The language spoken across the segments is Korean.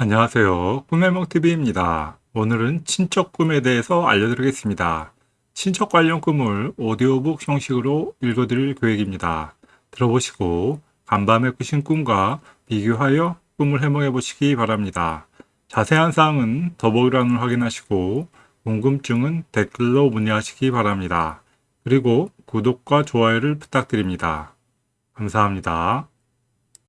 안녕하세요. 꿈해몽TV입니다. 오늘은 친척 꿈에 대해서 알려드리겠습니다. 친척 관련 꿈을 오디오북 형식으로 읽어드릴 계획입니다. 들어보시고 간밤에 꾸신 꿈과 비교하여 꿈을 해몽해 보시기 바랍니다. 자세한 사항은 더보기란을 확인하시고 궁금증은 댓글로 문의하시기 바랍니다. 그리고 구독과 좋아요를 부탁드립니다. 감사합니다.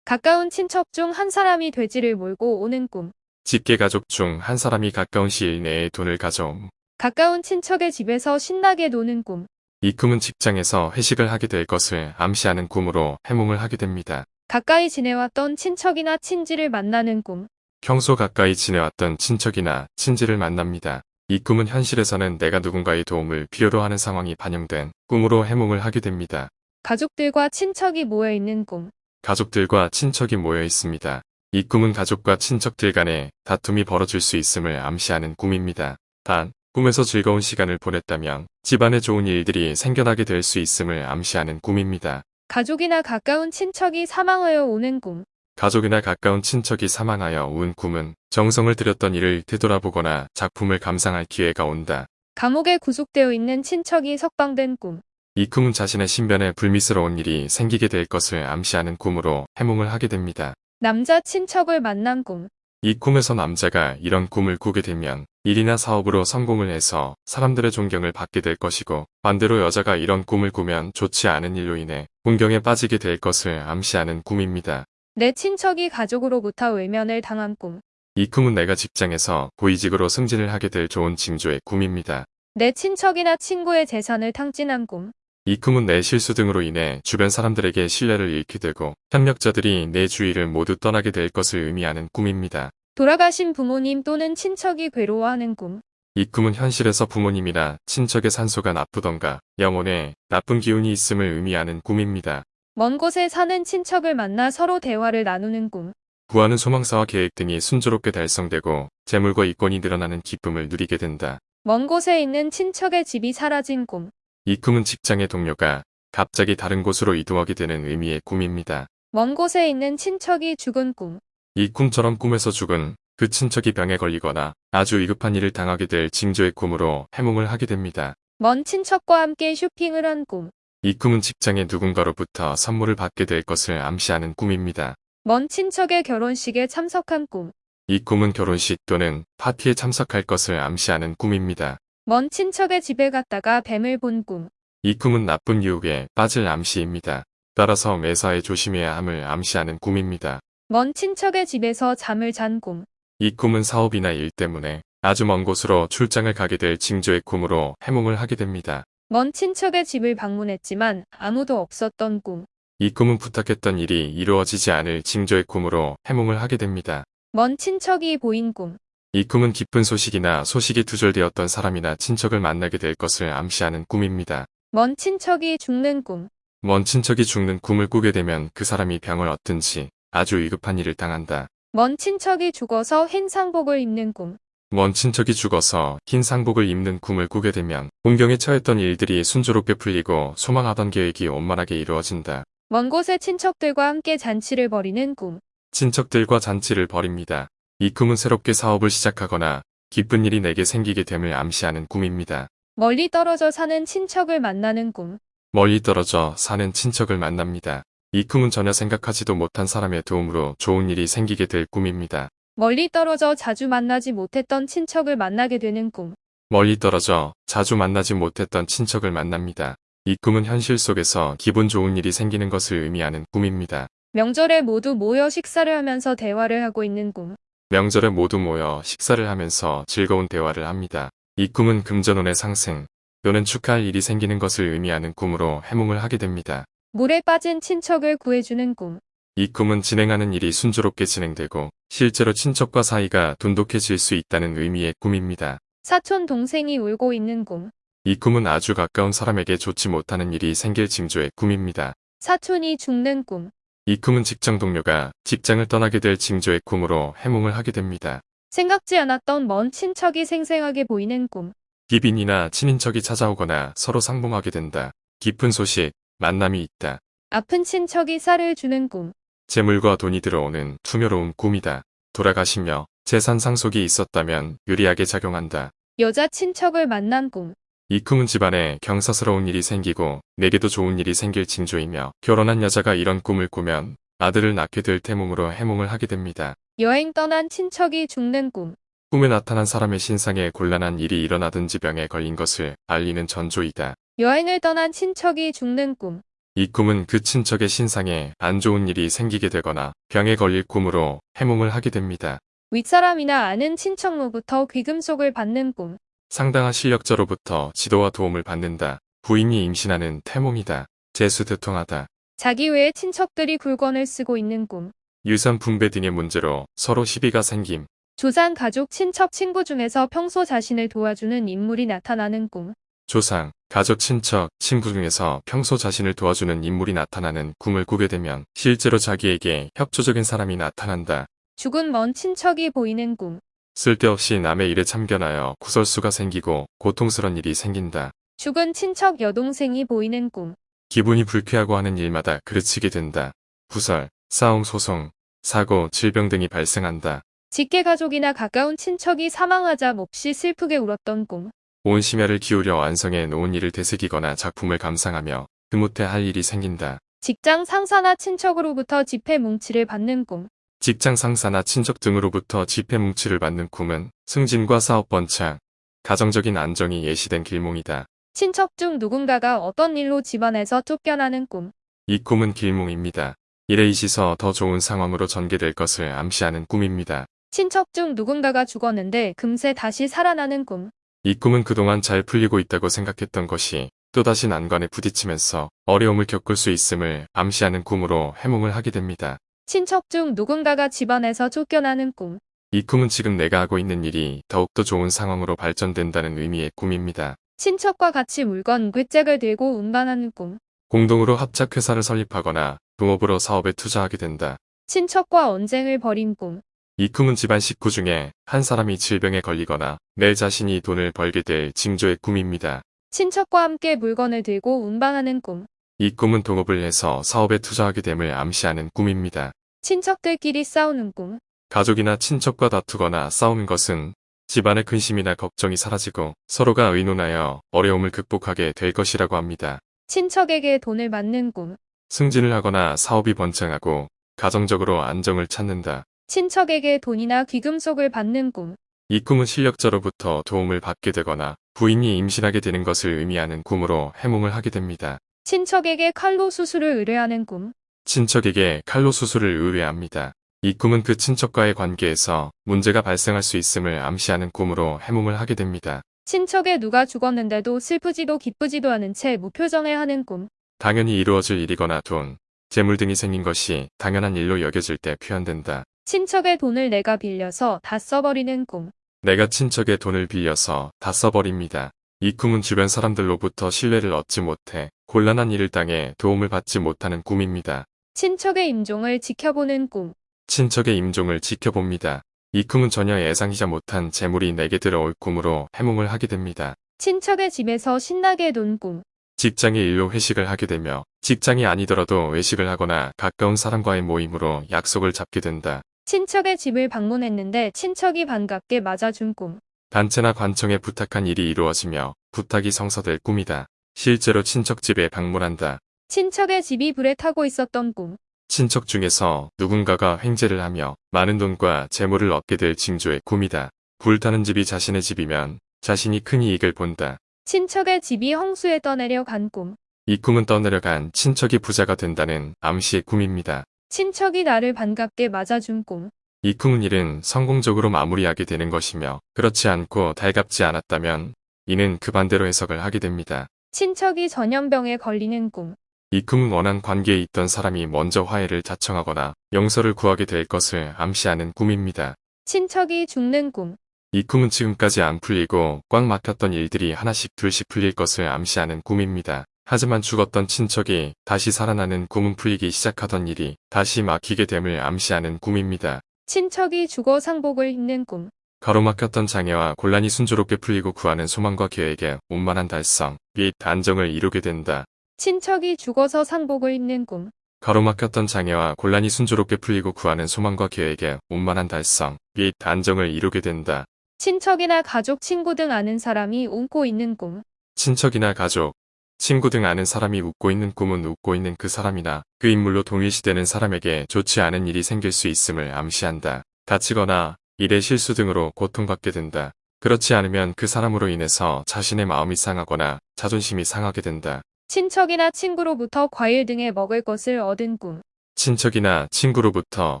가까운 친척 중 한 사람이 돼지를 몰고 오는 꿈. 직계 가족 중 한 사람이 가까운 시일 내에 돈을 가져옴. 가까운 친척의 집에서 신나게 노는 꿈. 이 꿈은 직장에서 회식을 하게 될 것을 암시하는 꿈으로 해몽을 하게 됩니다. 가까이 지내왔던 친척이나 친지를 만나는 꿈. 평소 가까이 지내왔던 친척이나 친지를 만납니다. 이 꿈은 현실에서는 내가 누군가의 도움을 필요로 하는 상황이 반영된 꿈으로 해몽을 하게 됩니다. 가족들과 친척이 모여 있는 꿈. 가족들과 친척이 모여 있습니다. 이 꿈은 가족과 친척들 간에 다툼이 벌어질 수 있음을 암시하는 꿈입니다. 단, 꿈에서 즐거운 시간을 보냈다면 집안에 좋은 일들이 생겨나게 될 수 있음을 암시하는 꿈입니다. 가족이나 가까운 친척이 사망하여 오는 꿈. 가족이나 가까운 친척이 사망하여 온 꿈은 정성을 들였던 일을 되돌아보거나 작품을 감상할 기회가 온다. 감옥에 구속되어 있는 친척이 석방된 꿈. 이 꿈은 자신의 신변에 불미스러운 일이 생기게 될 것을 암시하는 꿈으로 해몽을 하게 됩니다. 남자 친척을 만난 꿈. 이 꿈에서 남자가 이런 꿈을 꾸게 되면 일이나 사업으로 성공을 해서 사람들의 존경을 받게 될 것이고 반대로 여자가 이런 꿈을 꾸면 좋지 않은 일로 인해 공경에 빠지게 될 것을 암시하는 꿈입니다. 내 친척이 가족으로부터 외면을 당한 꿈. 이 꿈은 내가 직장에서 고위직으로 승진을 하게 될 좋은 징조의 꿈입니다. 내 친척이나 친구의 재산을 탕진한 꿈. 이 꿈은 내 실수 등으로 인해 주변 사람들에게 신뢰를 잃게 되고 협력자들이 내 주위를 모두 떠나게 될 것을 의미하는 꿈입니다. 돌아가신 부모님 또는 친척이 괴로워하는 꿈. 이 꿈은 현실에서 부모님이나 친척의 산소가 나쁘던가 영혼에 나쁜 기운이 있음을 의미하는 꿈입니다. 먼 곳에 사는 친척을 만나 서로 대화를 나누는 꿈. 구하는 소망사와 계획 등이 순조롭게 달성되고 재물과 이권이 늘어나는 기쁨을 누리게 된다. 먼 곳에 있는 친척의 집이 사라진 꿈. 이 꿈은 직장의 동료가 갑자기 다른 곳으로 이동하게 되는 의미의 꿈입니다. 먼 곳에 있는 친척이 죽은 꿈. 이 꿈처럼 꿈에서 죽은 그 친척이 병에 걸리거나 아주 위급한 일을 당하게 될 징조의 꿈으로 해몽을 하게 됩니다. 먼 친척과 함께 쇼핑을 한 꿈. 이 꿈은 직장의 누군가로부터 선물을 받게 될 것을 암시하는 꿈입니다. 먼 친척의 결혼식에 참석한 꿈. 이 꿈은 결혼식 또는 파티에 참석할 것을 암시하는 꿈입니다. 먼 친척의 집에 갔다가 뱀을 본 꿈. 이 꿈은 나쁜 유혹에 빠질 암시입니다. 따라서 매사에 조심해야 함을 암시하는 꿈입니다. 먼 친척의 집에서 잠을 잔 꿈. 이 꿈은 사업이나 일 때문에 아주 먼 곳으로 출장을 가게 될 징조의 꿈으로 해몽을 하게 됩니다. 먼 친척의 집을 방문했지만 아무도 없었던 꿈. 이 꿈은 부탁했던 일이 이루어지지 않을 징조의 꿈으로 해몽을 하게 됩니다. 먼 친척이 보인 꿈. 이 꿈은 기쁜 소식이나 소식이 두절되었던 사람이나 친척을 만나게 될 것을 암시하는 꿈입니다. 먼 친척이 죽는 꿈. 먼 친척이 죽는 꿈을 꾸게 되면 그 사람이 병을 얻든지 아주 위급한 일을 당한다. 먼 친척이 죽어서 흰 상복을 입는 꿈. 먼 친척이 죽어서 흰 상복을 입는 꿈을 꾸게 되면 공경에 처했던 일들이 순조롭게 풀리고 소망하던 계획이 원만하게 이루어진다. 먼 곳의 친척들과 함께 잔치를 벌이는 꿈. 친척들과 잔치를 벌입니다. 이 꿈은 새롭게 사업을 시작하거나 기쁜 일이 내게 생기게 됨을 암시하는 꿈입니다. 멀리 떨어져 사는 친척을 만나는 꿈. 멀리 떨어져 사는 친척을 만납니다. 이 꿈은 전혀 생각하지도 못한 사람의 도움으로 좋은 일이 생기게 될 꿈입니다. 멀리 떨어져 자주 만나지 못했던 친척을 만나게 되는 꿈. 멀리 떨어져 자주 만나지 못했던 친척을 만납니다. 이 꿈은 현실 속에서 기분 좋은 일이 생기는 것을 의미하는 꿈입니다. 명절에 모두 모여 식사를 하면서 대화를 하고 있는 꿈. 명절에 모두 모여 식사를 하면서 즐거운 대화를 합니다. 이 꿈은 금전운의 상승 또는 축하할 일이 생기는 것을 의미하는 꿈으로 해몽을 하게 됩니다. 물에 빠진 친척을 구해주는 꿈. 이 꿈은 진행하는 일이 순조롭게 진행되고 실제로 친척과 사이가 돈독해질 수 있다는 의미의 꿈입니다. 사촌 동생이 울고 있는 꿈. 이 꿈은 아주 가까운 사람에게 좋지 못하는 일이 생길 징조의 꿈입니다. 사촌이 죽는 꿈. 이 꿈은 직장 동료가 직장을 떠나게 될 징조의 꿈으로 해몽을 하게 됩니다. 생각지 않았던 먼 친척이 생생하게 보이는 꿈. 기빈이나 친인척이 찾아오거나 서로 상봉하게 된다. 깊은 소식, 만남이 있다. 아픈 친척이 쌀을 주는 꿈. 재물과 돈이 들어오는 투묘로운 꿈이다. 돌아가시며 재산 상속이 있었다면 유리하게 작용한다. 여자 친척을 만난 꿈. 이 꿈은 집안에 경사스러운 일이 생기고 내게도 좋은 일이 생길 징조이며 결혼한 여자가 이런 꿈을 꾸면 아들을 낳게 될 태몽으로 해몽을 하게 됩니다. 여행 떠난 친척이 죽는 꿈. 꿈에 나타난 사람의 신상에 곤란한 일이 일어나든지 병에 걸린 것을 알리는 전조이다. 여행을 떠난 친척이 죽는 꿈. 이 꿈은 그 친척의 신상에 안 좋은 일이 생기게 되거나 병에 걸릴 꿈으로 해몽을 하게 됩니다. 윗사람이나 아는 친척로부터 귀금속을 받는 꿈. 상당한 실력자로부터 지도와 도움을 받는다. 부인이 임신하는 태몽이다. 재수대통하다. 자기 외에 친척들이 굴건을 쓰고 있는 꿈. 유산 분배 등의 문제로 서로 시비가 생김. 조상 가족 친척 친구 중에서 평소 자신을 도와주는 인물이 나타나는 꿈. 조상, 가족, 친척, 친구 중에서 평소 자신을 도와주는 인물이 나타나는 꿈을 꾸게 되면 실제로 자기에게 협조적인 사람이 나타난다. 죽은 먼 친척이 보이는 꿈. 쓸데없이 남의 일에 참견하여 구설수가 생기고 고통스런 일이 생긴다. 죽은 친척 여동생이 보이는 꿈. 기분이 불쾌하고 하는 일마다 그르치게 된다. 구설, 싸움, 소송, 사고, 질병 등이 발생한다. 직계 가족이나 가까운 친척이 사망하자 몹시 슬프게 울었던 꿈. 온 심혈을 기울여 완성해 놓은 일을 되새기거나 작품을 감상하며 그못해 할 일이 생긴다. 직장 상사나 친척으로부터 지폐 뭉치를 받는 꿈. 직장 상사나 친척 등으로부터 지폐 뭉치를 받는 꿈은 승진과 사업 번창, 가정적인 안정이 예시된 길몽이다. 친척 중 누군가가 어떤 일로 집안에서 쫓겨나는 꿈. 이 꿈은 길몽입니다. 일에 있어서 더 좋은 상황으로 전개될 것을 암시하는 꿈입니다. 친척 중 누군가가 죽었는데 금세 다시 살아나는 꿈. 이 꿈은 그동안 잘 풀리고 있다고 생각했던 것이 또다시 난관에 부딪히면서 어려움을 겪을 수 있음을 암시하는 꿈으로 해몽을 하게 됩니다. 친척 중 누군가가 집안에서 쫓겨나는 꿈. 이 꿈은 지금 내가 하고 있는 일이 더욱더 좋은 상황으로 발전된다는 의미의 꿈입니다. 친척과 같이 물건 괴짝을 들고 운반하는 꿈. 공동으로 합작회사를 설립하거나 동업으로 사업에 투자하게 된다. 친척과 언쟁을 벌인 꿈. 이 꿈은 집안 식구 중에 한 사람이 질병에 걸리거나 내 자신이 돈을 벌게 될 징조의 꿈입니다. 친척과 함께 물건을 들고 운반하는 꿈. 이 꿈은 동업을 해서 사업에 투자하게 됨을 암시하는 꿈입니다. 친척들끼리 싸우는 꿈. 가족이나 친척과 다투거나 싸우는 것은 집안의 근심이나 걱정이 사라지고 서로가 의논하여 어려움을 극복하게 될 것이라고 합니다. 친척에게 돈을 받는 꿈. 승진을 하거나 사업이 번창하고 가정적으로 안정을 찾는다. 친척에게 돈이나 귀금속을 받는 꿈. 이 꿈은 실력자로부터 도움을 받게 되거나 부인이 임신하게 되는 것을 의미하는 꿈으로 해몽을 하게 됩니다. 친척에게 칼로 수술을 의뢰하는 꿈. 친척에게 칼로 수술을 의뢰합니다. 이 꿈은 그 친척과의 관계에서 문제가 발생할 수 있음을 암시하는 꿈으로 해몽을 하게 됩니다. 친척에 누가 죽었는데도 슬프지도 기쁘지도 않은 채 무표정해 하는 꿈. 당연히 이루어질 일이거나 돈, 재물 등이 생긴 것이 당연한 일로 여겨질 때 표현된다. 친척의 돈을 내가 빌려서 다 써버리는 꿈. 내가 친척의 돈을 빌려서 다 써버립니다. 이 꿈은 주변 사람들로부터 신뢰를 얻지 못해 곤란한 일을 당해 도움을 받지 못하는 꿈입니다. 친척의 임종을 지켜보는 꿈. 친척의 임종을 지켜봅니다. 이 꿈은 전혀 예상이자 못한 재물이 내게 들어올 꿈으로 해몽을 하게 됩니다. 친척의 집에서 신나게 논 꿈. 직장의 일로 회식을 하게 되며 직장이 아니더라도 외식을 하거나 가까운 사람과의 모임으로 약속을 잡게 된다. 친척의 집을 방문했는데 친척이 반갑게 맞아준 꿈. 단체나 관청에 부탁한 일이 이루어지며 부탁이 성사될 꿈이다. 실제로 친척 집에 방문한다. 친척의 집이 불에 타고 있었던 꿈. 친척 중에서 누군가가 횡재를 하며 많은 돈과 재물을 얻게 될 징조의 꿈이다. 불타는 집이 자신의 집이면 자신이 큰 이익을 본다. 친척의 집이 홍수에 떠내려 간 꿈. 이 꿈은 떠내려간 친척이 부자가 된다는 암시의 꿈입니다. 친척이 나를 반갑게 맞아준 꿈. 이 꿈은 일은 성공적으로 마무리하게 되는 것이며 그렇지 않고 달갑지 않았다면 이는 그 반대로 해석을 하게 됩니다. 친척이 전염병에 걸리는 꿈. 이 꿈은 원한 관계에 있던 사람이 먼저 화해를 자청하거나 용서를 구하게 될 것을 암시하는 꿈입니다. 친척이 죽는 꿈. 이 꿈은 지금까지 안 풀리고 꽉 막혔던 일들이 하나씩 둘씩 풀릴 것을 암시하는 꿈입니다. 하지만 죽었던 친척이 다시 살아나는 꿈은 풀리기 시작하던 일이 다시 막히게 됨을 암시하는 꿈입니다. 친척이 죽어 상복을 입는 꿈. 가로막혔던 장애와 곤란이 순조롭게 풀리고 구하는 소망과 계획에 원만한 달성, 및 안정을 이루게 된다. 친척이 죽어서 상복을 입는 꿈. 가로막혔던 장애와 곤란이 순조롭게 풀리고 구하는 소망과 계획에 원만한 달성, 및 안정을 이루게 된다. 친척이나 가족, 친구 등 아는 사람이 웃고 있는 꿈. 친척이나 가족, 친구 등 아는 사람이 웃고 있는 꿈은 웃고 있는 그 사람이나 그 인물로 동일시되는 사람에게 좋지 않은 일이 생길 수 있음을 암시한다. 다치거나 일의 실수 등으로 고통받게 된다. 그렇지 않으면 그 사람으로 인해서 자신의 마음이 상하거나 자존심이 상하게 된다. 친척이나 친구로부터 과일 등의 먹을 것을 얻은 꿈. 친척이나 친구로부터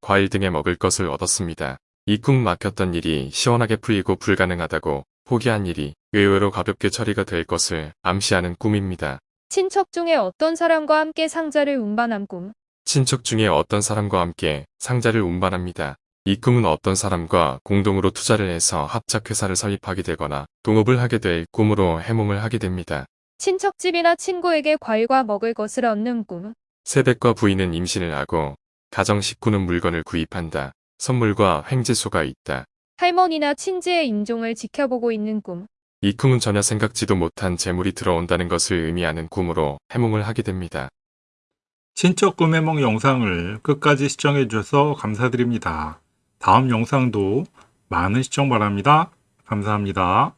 과일 등의 먹을 것을 얻었습니다. 이 꿈 막혔던 일이 시원하게 풀리고 불가능하다고 포기한 일이 의외로 가볍게 처리가 될 것을 암시하는 꿈입니다. 친척 중에 어떤 사람과 함께 상자를 운반한 꿈. 친척 중에 어떤 사람과 함께 상자를 운반합니다. 이 꿈은 어떤 사람과 공동으로 투자를 해서 합작회사를 설립하게 되거나 동업을 하게 될 꿈으로 해몽을 하게 됩니다. 친척집이나 친구에게 과일과 먹을 것을 얻는 꿈. 세댁과 부인은 임신을 하고 가정 식구는 물건을 구입한다. 선물과 횡재소가 있다. 할머니나 친지의 임종을 지켜보고 있는 꿈. 이 꿈은 전혀 생각지도 못한 재물이 들어온다는 것을 의미하는 꿈으로 해몽을 하게 됩니다. 친척 꿈 해몽 영상을 끝까지 시청해 주셔서 감사드립니다. 다음 영상도 많은 시청 바랍니다. 감사합니다.